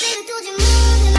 baby, told you. more